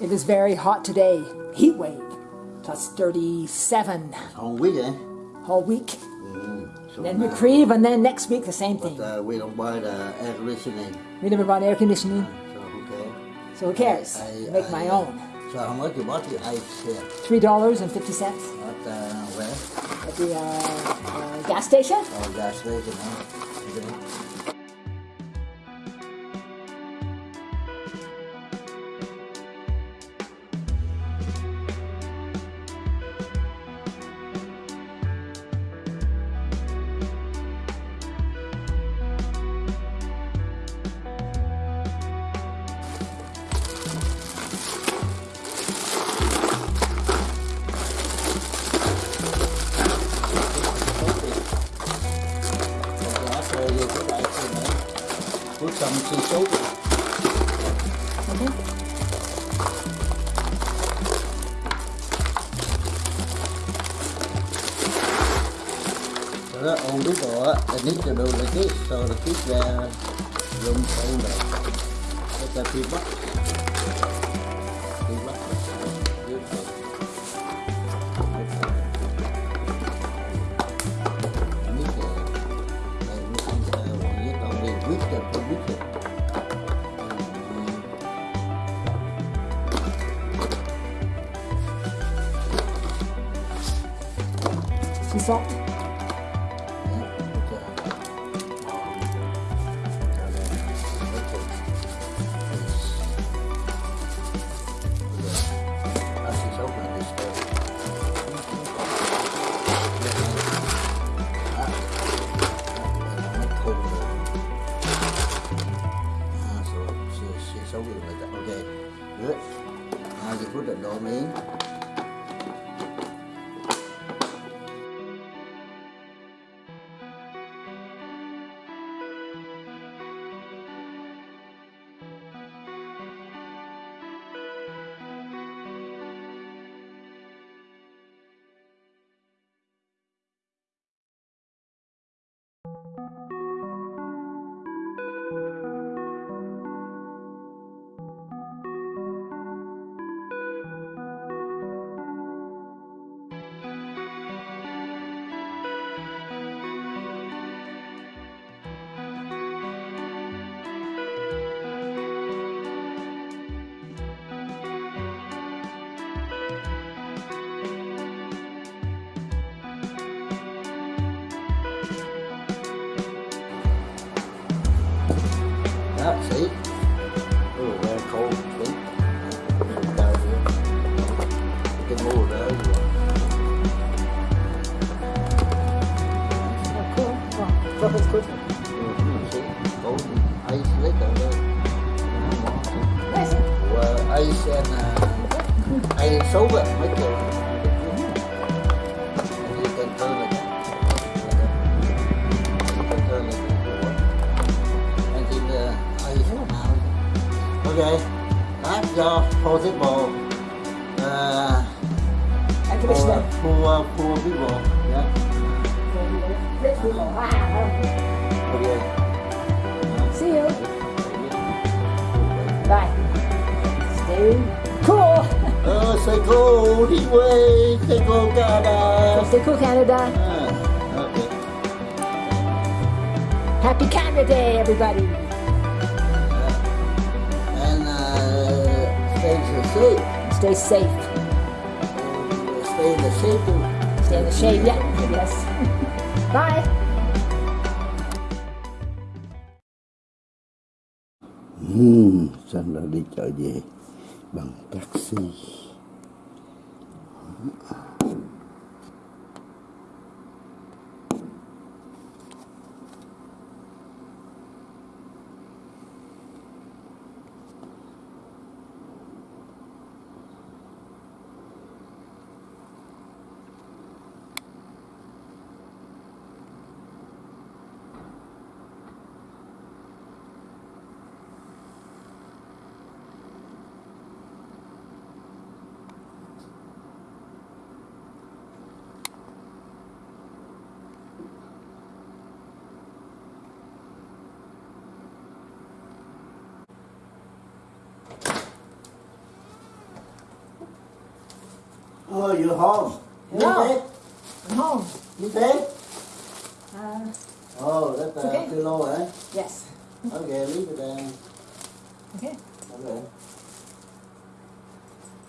It is very hot today. Heat wave. Plus 37 Whole week, eh? all week. Mm. So Then reprieve, and then next week the same But thing. uh, we don't buy the air conditioning, We never bought air conditioning, so who cares? so who cares? I- Make I- my own. So how much you bought the ice here Three dollars and fifty cents at uh, where? at the uh, uh, gas station. Oh, gas station, huh? làm xương sốt rồi đó ôn đứa bỏ anh nít cho đồ là cái sau là cái ra lùm sâu này. Cái ta phi bắt Sea salt. Okay, good. Now you put the dough in. See? Oh, very cold. See? Down here. You can move it over. Oh, cool. Oh, it's good. Mhm, see? Cold ice later. Nice. Well, ice and uh, ice sober. Make it. Okay. That's your possible. Uh, Air for, for, people. Yeah. Okay. See you. Bye. Stay cool. Say go đi quê, say go Canada. Stay cool, Canada. Ah, okay. Happy Canada Day, everybody. Safe. Stay safe. Stay in the shade. Stay in the shade. Yeah. Yes. Bye. Hmm, Sanh đã đi chợ về bằng taxi. Oh, you're home. You No. dead? I'm home. You dead? Uh, Oh, that's uh, Okay. too low, eh? yes. Okay, leave it there. Okay. Okay.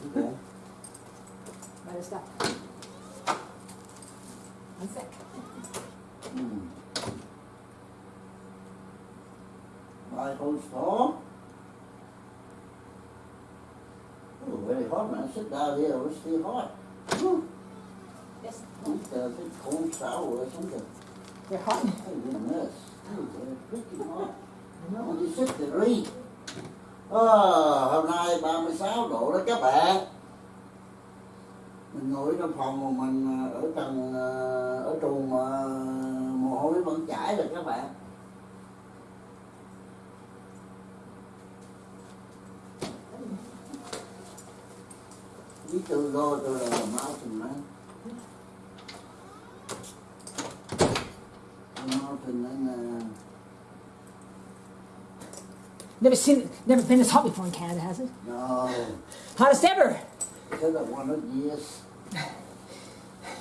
Okay. Better stop. One sec. Hmm. Right, hold strong. Oh, very hot, man. Sit down here. It's still hot. think uh, a big cold shower or something. You're hot. Hey, goodness. Freaking hot. When you sit there, read. À, hôm nay 36 độ đó các bạn Mình ngồi trong phòng mà mình ờ, ở tầng ờ, Ở trù mà ờ, mồ hôi vẫn chảy rồi các bạn Đi từ rồi tôi là máu từng mấy and uh, Never seen, never been this hot before in Canada, has it? no, Hottest ever. thế là 100 years.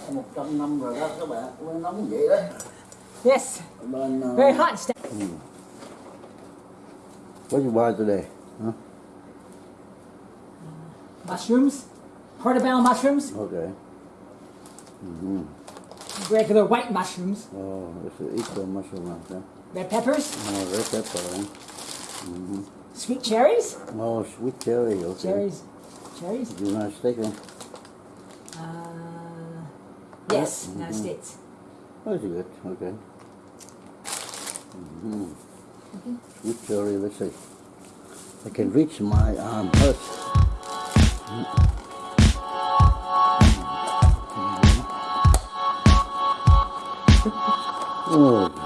100 năm rồi đó các bạn, nó nóng vậy đó. Yes. Bên uh, Very hot. Sta- What you buy today? Huh? Mushrooms. Portobello mushrooms. Okay. Mm-hmm. Regular white mushrooms. Oh, it's an equal mushroom, okay. Red peppers. Oh, red pepper. eh? Mm-hmm. Sweet cherries. Oh, sweet cherry, okay. Cherries. Cherries. United States. Uh, yes, United States. That's good, okay. Mm-hmm. Sweet cherry, let's see. I can reach my arm first. Oh, cherry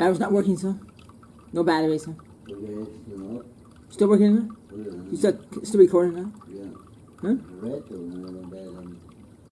Battery's not working, sir. No battery, sir. Okay, you Still working, sir? yeah, You still still recording now? yeah. Huh?